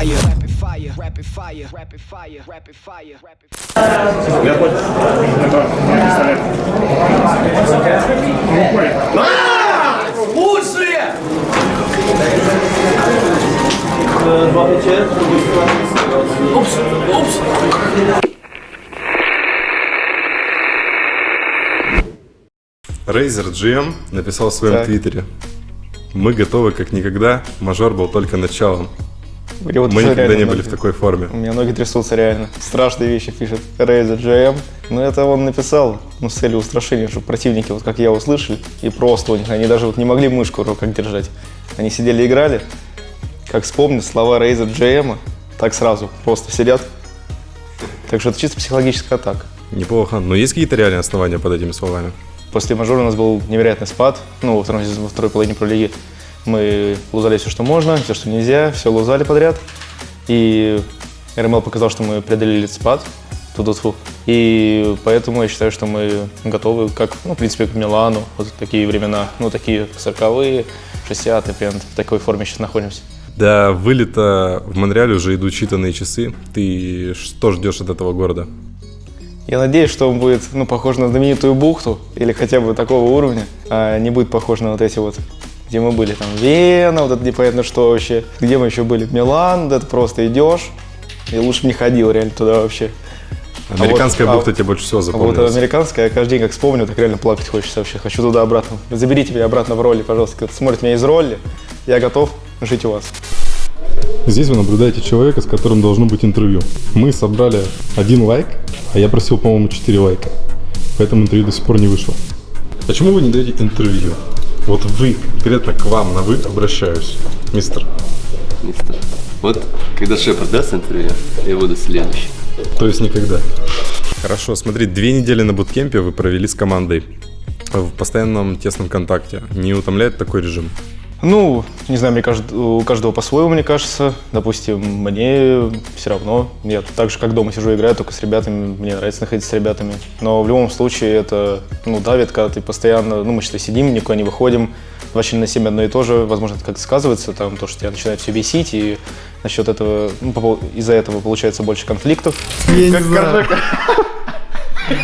rapid fire. Rapid fire. Rapid fire. Rapid fire. Rapid fire. Rapid fire. Razer GM написал в своем Так. твиттере. Мы готовы как никогда, мажор был только началом. Или вот Мы никогда не были ноги. в такой форме. У меня ноги трясутся реально. Страшные вещи пишет Razer GM. Но это он написал ну, с целью устрашения, чтобы противники, вот как я услышали, и просто у них, они даже вот не могли мышку в руках держать. Они сидели играли. Как вспомнят слова Razer GM, так сразу просто сидят. Так что это чисто психологическая атака. Неплохо. Но есть какие-то реальные основания под этими словами? После мажора у нас был невероятный спад, ну, во, сезоне- во второй половине пролиги. Мы лузали все, что можно, все, что нельзя, все лузали подряд. И РМЛ показал, что мы преодолели этот спад. Ту-ту-ту. И поэтому я считаю, что мы готовы, как, ну, в принципе, к Милану, вот такие времена, ну, такие 40-е, 60-е, прям в такой форме сейчас находимся. До вылета в Монреале уже идут считанные часы. Ты что ждешь от этого города? Я надеюсь, что он будет ну, похож на знаменитую бухту или хотя бы такого уровня, а не будет похож на вот эти вот, где мы были, там, Вена, вот это непонятно что вообще. Где мы еще были? Милан, да это просто идешь, и лучше бы не ходил реально туда вообще. Американская а вот- бухта тебе больше всего А вот запомнилась. американская, я каждый день как вспомню, так реально плакать хочется вообще. Хочу туда обратно. Заберите меня обратно в роли, пожалуйста. Кто смотрит меня из роли, я готов жить у вас. Здесь вы наблюдаете человека, с которым должно быть интервью. Мы собрали один лайк, а я просил, по-моему, 4 лайка. Поэтому интервью до сих пор не вышло. Почему вы не даете интервью? Вот вы, конкретно к вам на вы обращаюсь, мистер. Мистер. Вот когда Шепард даст интервью, я буду следующий. То есть никогда. Хорошо, смотри, две недели на буткемпе вы провели с командой в постоянном тесном контакте. Не утомляет такой режим? Ну, не знаю, мне кажется, у каждого по-своему, мне кажется. Допустим, мне все равно. Я так же, как дома сижу, играю только с ребятами. Мне нравится находиться с ребятами. Но в любом случае это, ну, давит, когда ты постоянно, ну, мы что сидим, никуда не выходим. 24 на 7 одно и то же. Возможно, это как-то сказывается, там, то, что тебя начинает все бесить, и насчет этого, ну, из-за этого получается больше конфликтов. как Коржака.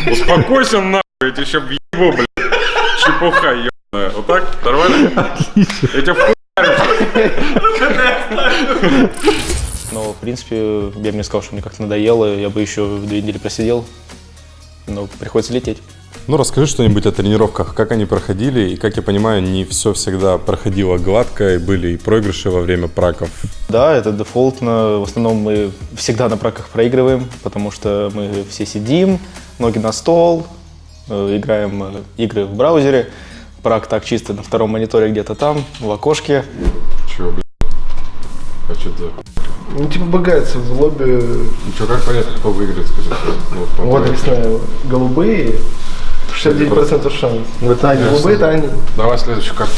Успокойся нахуй, я тебе еще въебу, блядь. Чепуха ебаная. Вот так? Нормально? Я тебя Но, в принципе, я бы не сказал, что мне как-то надоело, я бы еще две недели просидел. Но приходится лететь. Ну, расскажи что-нибудь о тренировках, как они проходили, и, как я понимаю, не все всегда проходило гладко, и были и проигрыши во время праков. Да, это дефолтно. В основном мы всегда на праках проигрываем, потому что мы все сидим, ноги на стол, э, играем э, игры в браузере. Прак так чисто на втором мониторе где-то там, в окошке. Чего, блядь? А что ты? Ну, типа багается в лобби. Ну что, как понятно, кто выиграет, скажи? Вот, по Вот, объясняю. Голубые. 69% шанс. Это они. Голубые это они. Давай следующую карту.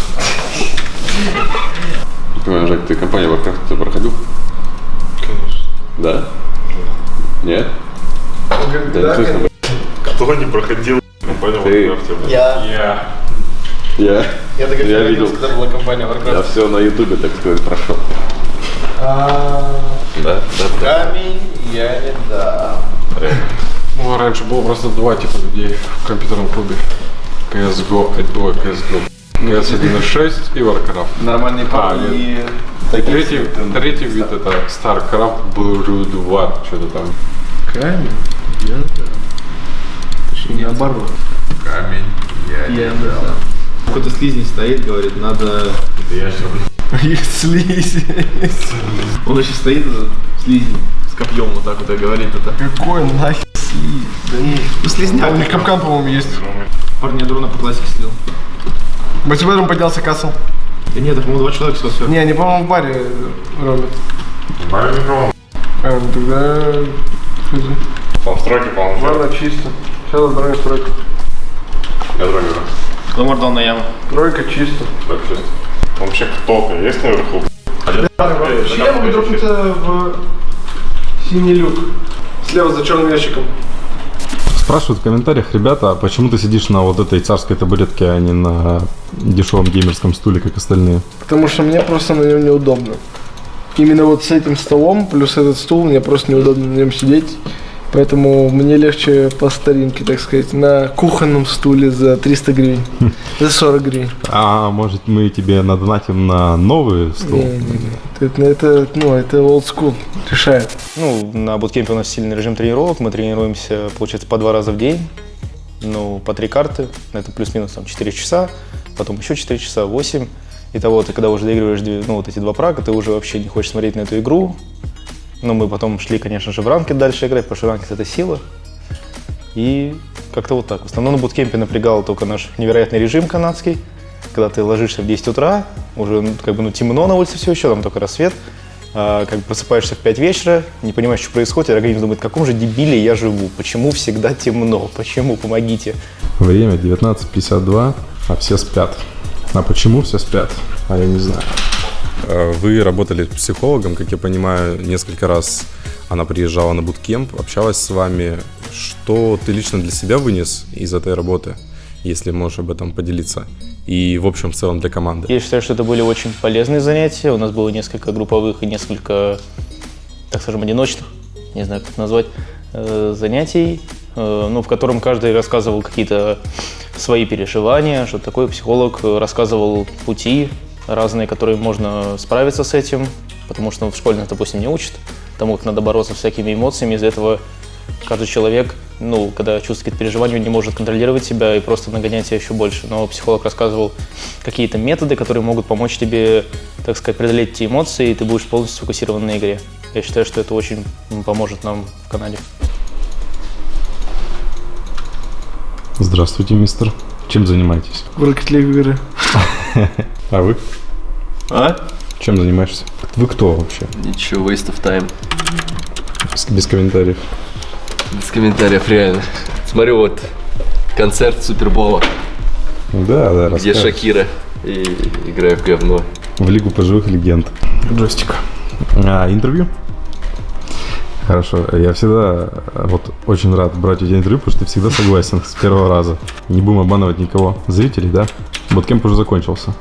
Понимаю, Жак, ты компанию Warcraft ты проходил? Конечно. Да? Нет? Он говорит, Да, да. Кто не проходил компанию Ты. Warcraft, блядь? Я. Я. Я, Я так я видел. когда была компания Я Warcraft. все на ютубе, так сказать, прошел. А, Да, да, да. Камень я не дам. Ну, раньше было просто два типа людей в компьютерном клубе. CSGO, ой, CSGO. CS 1.6 и Warcraft. Нормальные А, парни. И третий, третий вид это StarCraft Brood War, что-то там. Камень я дам. Точнее, наоборот. Камень. Я дам. Какой-то слизень стоит, говорит, надо... Я что, Есть слизень. Он еще стоит, этот слизень, с копьем вот так вот и говорит это. Какой нахер слизь? Да не. Ну, слизняк. У них капкан, по-моему, есть. Парни, я дрона по классике слил. Батибаром поднялся кассел. Да нет, это, по-моему, два человека все. Не, они, по-моему, в баре робят. А, ну тогда... хз. Там строки, по-моему, Ладно, чисто. Сейчас дроне тройка. Я дрони Кламор дал на яму. Тройка чисто. Так. Вообще кто-то есть наверху? Вообще я могу дропнуться в синий люк. Слева за черным ящиком. Спрашивают в комментариях, ребята, а почему ты сидишь на вот этой царской табуретке, а не на дешевом геймерском стуле, как остальные? Потому что мне просто на нем неудобно. именно вот с этим столом, плюс этот стул, мне просто неудобно на нем сидеть. Поэтому мне легче по старинке, так сказать, на кухонном стуле за 300 гривен. За 40 гривен. А может мы тебе надонатим на новый стол? Не-не-не. Это, это, ну, это old school. Решает. Ну, на буткемпе у нас сильный режим тренировок. Мы тренируемся, получается, по два раза в день. Ну, по три карты. Это плюс-минус там 4 часа. Потом еще 4 часа, 8. Итого, ты когда уже доигрываешь ну, вот эти два прага, ты уже вообще не хочешь смотреть на эту игру. Но мы потом шли, конечно же, в ранки дальше играть, потому что ранкет – это сила. И как-то вот так. В основном на буткемпе напрягал только наш невероятный режим канадский. Когда ты ложишься в 10 утра, уже ну, как бы ну, темно на улице все еще, там только рассвет. А, как бы просыпаешься в 5 вечера, не понимаешь, что происходит, и организм думает, в каком же дебиле я живу, почему всегда темно, почему, помогите. Время 19.52, а все спят. А почему все спят? А я не знаю. Э, Вы работали с психологом, как я понимаю, несколько раз она приезжала на буткемп, общалась с вами. Что ты лично для себя вынес из этой работы, если можешь об этом поделиться? И в общем, в целом для команды. Я считаю, что это были очень полезные занятия. У нас было несколько групповых и несколько, так скажем, одиночных, не знаю, как это назвать, э, занятий, э, ну, в котором каждый рассказывал какие-то свои переживания, что такое психолог рассказывал пути разные, которые можно справиться с этим, потому что ну, в школе нас, допустим, не учат тому, как надо бороться с всякими эмоциями. Из-за этого каждый человек, ну, когда чувствует какие-то переживания, он не может контролировать себя и просто нагонять себя еще больше. Но психолог рассказывал какие-то методы, которые могут помочь тебе, так сказать, преодолеть эти эмоции, и ты будешь полностью сфокусирован на игре. Я считаю, что это очень поможет нам в Канаде. Здравствуйте, мистер. Чем занимаетесь? В Rocket League игры. А вы? А? Чем занимаешься? Вы кто вообще? Ничего, waste of time. Без, без комментариев. Без комментариев, реально. Смотрю, вот концерт Супербола, Да, да, где расскажешь. Шакира и играю в говно. В Лигу пожилых легенд. Джойстик. А, интервью? Хорошо. Я всегда э, вот очень рад брать у тебя интервью, потому что ты всегда согласен с первого раза. Не будем обманывать никого. Зрителей, да? Боткемп уже закончился.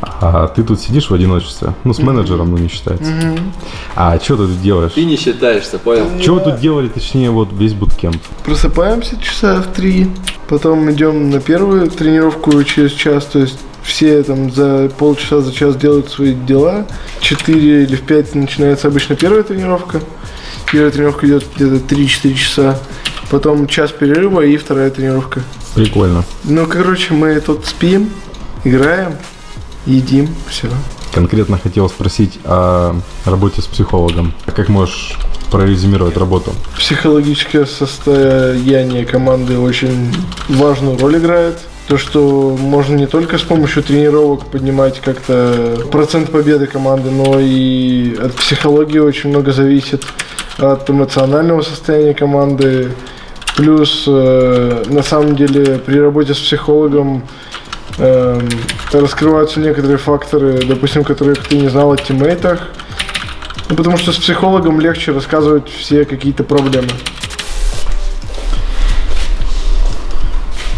А ты тут сидишь в одиночестве. Ну, с менеджером, ну, не считается. А что ты тут делаешь? Ты не считаешься, понял? Что вы тут делали, точнее, вот весь буткемп? Просыпаемся часа в три, потом идем на первую тренировку через час, то есть все там за полчаса, за час делают свои дела. 4 или в 5 начинается обычно первая тренировка. Первая тренировка идет где-то 3-4 часа. Потом час перерыва и вторая тренировка. Прикольно. Ну, короче, мы тут спим, играем, едим, все. Конкретно хотел спросить о работе с психологом. Как можешь прорезюмировать работу? Психологическое состояние команды очень важную роль играет. То, что можно не только с помощью тренировок поднимать как-то процент победы команды, но и от психологии очень много зависит, от эмоционального состояния команды. Плюс, э, на самом деле, при работе с психологом эм, раскрываются некоторые факторы, допустим, которых ты не знал о тиммейтах. Ну, потому что с психологом легче рассказывать все какие-то проблемы.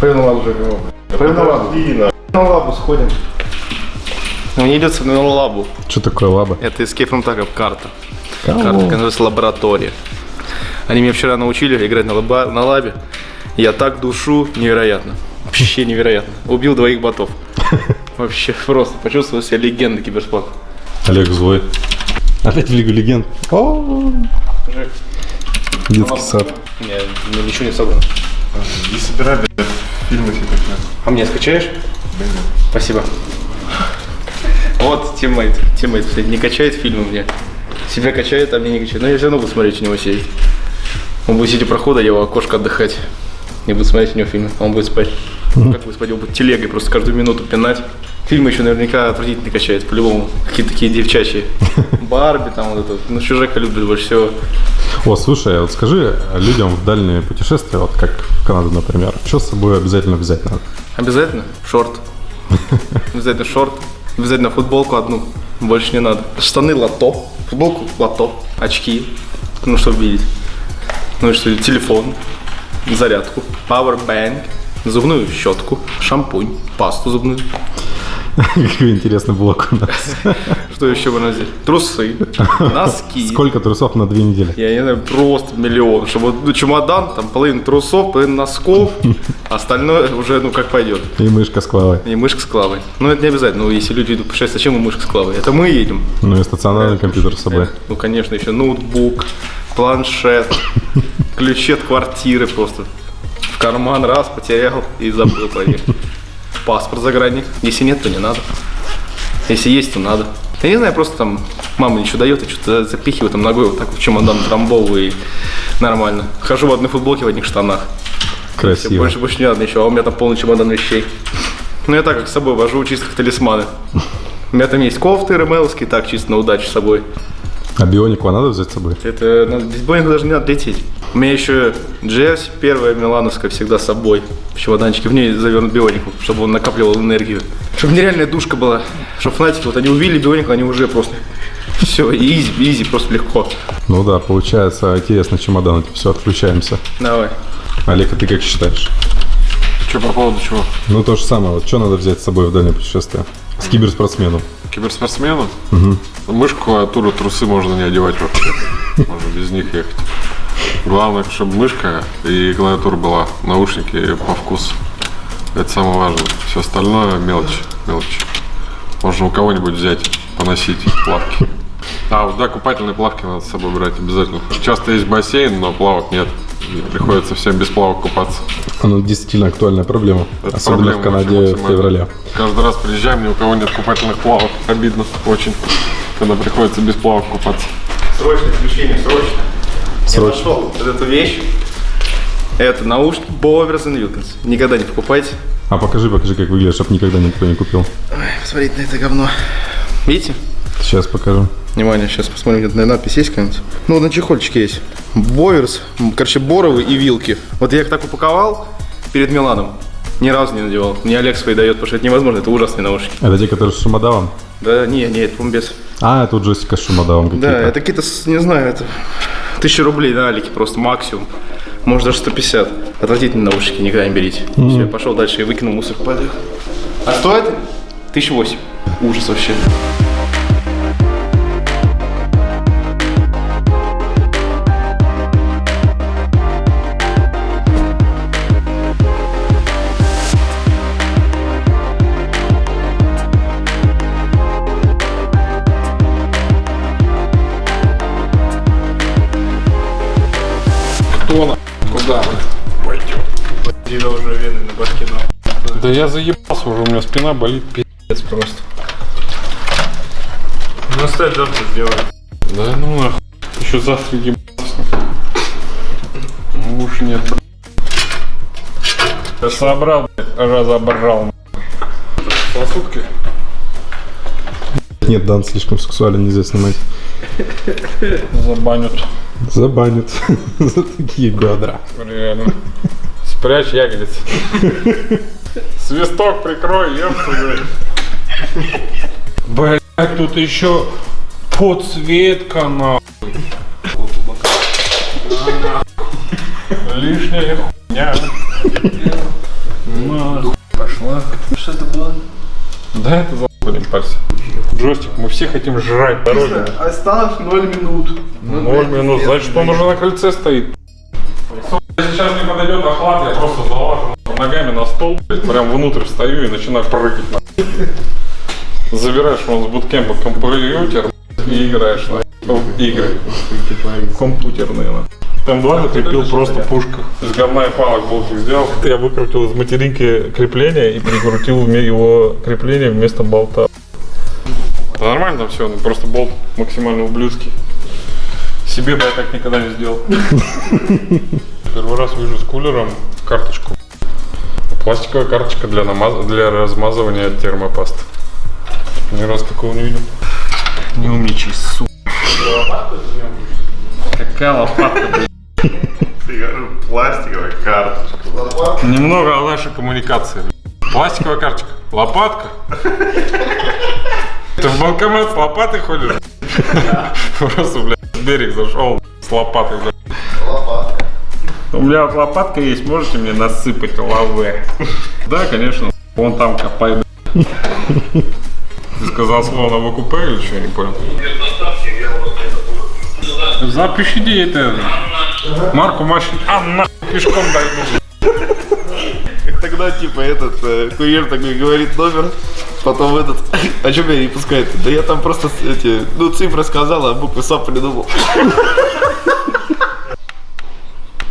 Лабу Пойдем на лабу. На лабу сходим. Он не идет на лабу. Что такое лаба? Это Escape from Tarkov карта. Карта называется лаборатория. Они меня вчера научили играть на, лаба, на лабе. Я так душу невероятно. Вообще невероятно. Убил двоих ботов. Вообще просто почувствовал себя легендой киберспорта. Олег злой. Опять в Лигу Легенд. О, Детский сад. У меня ну, ничего не собрано. И собирай, блядь, фильмы себе такие. А мне скачаешь? Спасибо. Вот teammate. Teammate, не качает фильмы мне. Себя качает, а мне не качает. Но я все равно буду смотреть у него сидеть. Он будет сидеть у прохода, я у окошка отдыхать. И буду смотреть у него фильмы. А он будет спать. Как будет спать? Он будет телегой просто каждую минуту пинать. Фильмы еще наверняка отвратительно качает, по-любому. Какие-то такие девчачьи. Барби там вот это. Ну, чужака любит больше всего. О, слушай, вот скажи людям в дальние путешествия, вот как в Канаду, например, что с собой обязательно взять надо? Обязательно шорт. Обязательно шорт. Обязательно футболку одну. Больше не надо. Штаны лото. Футболку лото. Очки. Ну, чтобы видеть. Ну и что, телефон. Зарядку. Powerbank. Зубную щетку. Шампунь. Пасту зубную. Какой интересный блок у нас. Что еще надо взять? Трусы, носки. Сколько трусов на две недели? Я не знаю, просто миллион. Чтобы ну, чемодан, там половина трусов, половина носков, остальное уже, ну, как пойдет. И мышка с клавой. И мышка с клавой. Ну, это не обязательно. Ну, если люди идут путешествовать, зачем им мышка с клавой? Это мы едем. Ну и стационарный компьютер с собой. Ну, конечно, еще ноутбук, планшет, ключи от квартиры просто. В карман раз потерял и забыл про них. Паспорт загранник. Если нет, то не надо. Если есть, то надо. Я не знаю, просто там мама ничего дает, я что-то запихиваю там ногой вот так в чемодан трамбовый и нормально. Хожу в одной футболке, в одних штанах. Красиво. Больше, больше не надо ничего, а у меня там полный чемодан вещей. Ну, я так как с собой вожу, чисто как талисманы. У меня там есть кофты ремеловские, так, чисто на удачу с собой. А бионику надо взять с собой? Это надо, без боинга даже не надо лететь. У меня еще джерси первая милановская всегда с собой. В чемоданчике, в ней завернут бионику, чтобы он накапливал энергию. Чтобы нереальная душка была. Чтобы фнатики, вот они увидели бионику, они уже просто... Все, изи, изи, просто легко. Ну да, получается, интересно, чемодан, все, отключаемся. Давай. Олег, а ты как считаешь? Что по поводу чего? Ну то же самое, вот что надо взять с собой в дальнее путешествие? С киберспортсменом. Киберспортсмену? Мышку, клавиатуру, трусы можно не одевать вообще. Можно без них ехать. Главное, чтобы мышка и клавиатура была, наушники по вкусу. Это самое важное. Все остальное мелочь, мелочь. Можно у кого-нибудь взять, поносить плавки. А, вот, да, купательные плавки надо с собой брать обязательно. Часто есть бассейн, но плавок нет. И приходится всем без плавок купаться. Она действительно актуальная проблема. Это особенно в проблема Канаде вообще в феврале. Каждый раз приезжаем, ни у кого нет купательных плавок. Обидно очень, когда приходится без плавок купаться. Срочное включение, срочно. Срочно. Я нашел вот эту вещь. Это наушники Bowers Wilkins. Никогда не покупайте. А покажи, покажи, как выглядит, чтобы никогда никто не купил. Посмотрите на это говно. Видите? Сейчас покажу. Внимание, сейчас посмотрим, где-то надпись есть какая-нибудь. Ну, на чехольчике есть. Боверс, короче, боровы и вилки. Вот я их так упаковал перед Миланом. Ни разу не надевал. Мне Олег свои дает, потому что это невозможно, это ужасные наушники. Это те, которые с шумодавом? Да, не, не, это по-моему, без. А, это у Джессика с шумодавом какие-то. Да, это какие-то, не знаю, это тысяча рублей на Алике просто максимум. Может даже 150. Отвратительные наушники, никогда не берите. Все, я пошел дальше и выкинул мусор. Пойду. А стоит? Тысяча восемь. Ужас вообще. Куда вы? Тебя уже вены на башке на. Да я заебался уже, у меня спина болит пи***ц просто. Ну, оставь завтра сделаем. Да ну нахуй. Еще завтра ебаться. Ну уж нет. Я собрал, блядь, разобрал. По сутки? Нет, Дан слишком сексуален, нельзя снимать. Забанят. Забанят за такие бедра. Реально. Спрячь ягодицы. Свисток прикрой, ёпта. Блять, тут еще подсветка нахуй. Лишняя хуйня. Нахуй. Пошла. Что это было? Да, это за парься. Джойстик, мы все хотим жрать дороги. Осталось 0 минут. Ноль минут, значит он уже на кольце стоит. Сейчас мне подойдет охлад, я просто залажу ногами на стол, прям внутрь встаю и начинаю прыгать. нахуй. Забираешь он с буткемпа компьютер и играешь на в игры. Компьютерные. на. Там два закрепил просто пушка. Из говна и палок болтик сделал. Я выкрутил из материнки крепление и прикрутил его крепление вместо болта. Да нормально там все, просто болт максимально ублюдский. Себе бы я так никогда не сделал. Первый раз вижу с кулером карточку. Пластиковая карточка для, намаз... для размазывания термопаст. Ни раз такого не видел. Не умничай, сука. Какая лопатка, блядь. Пластиковая карточка. Немного о нашей коммуникации. Пластиковая карточка. Лопатка. В банкомат с лопатой ходишь? Просто, блядь, в берег зашел с лопатой, блядь. У меня вот лопатка есть, можете мне насыпать лавы? Да, конечно. Вон там копай. Ты сказал слово в купе или что, не понял. Запишите это. Марку машин. А, на, пешком дойду. Тогда, типа, этот э, курьер такой говорит номер, потом этот, а что меня не пускает? Да я там просто эти, ну, цифры сказал, а буквы сам придумал.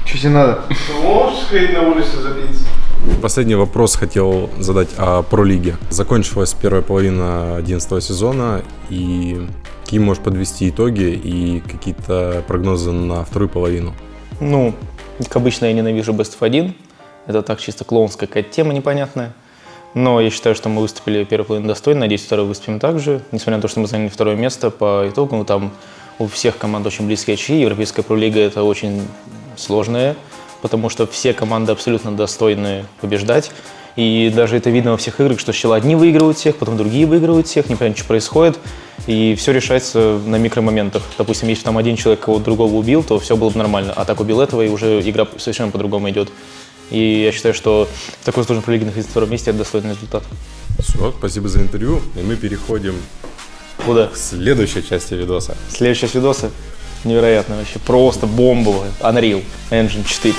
Что тебе надо? Можешь сходить на улицу запиться? Последний вопрос хотел задать о пролиге. Закончилась первая половина 11 сезона, и какие можешь подвести итоги и какие-то прогнозы на вторую половину? Ну, как обычно, я ненавижу Best of 1. Это так чисто клоунская какая-то тема непонятная. Но я считаю, что мы выступили первую половину достойно. Надеюсь, вторую выступим также. Несмотря на то, что мы заняли второе место по итогу, там у всех команд очень близкие очки. Европейская пролига – это очень сложная, потому что все команды абсолютно достойны побеждать. И даже это видно во всех играх, что сначала одни выигрывают всех, потом другие выигрывают всех, непонятно, что происходит. И все решается на микромоментах. Допустим, если там один человек кого-то другого убил, то все было бы нормально. А так убил этого, и уже игра совершенно по-другому идет. И я считаю, что в такой сложной пролиге находиться на втором месте – это достойный результат. Все, спасибо за интервью, и мы переходим Куда? к следующей части видоса. Следующая видосы невероятно вообще, просто бомбовая. Unreal Engine 4.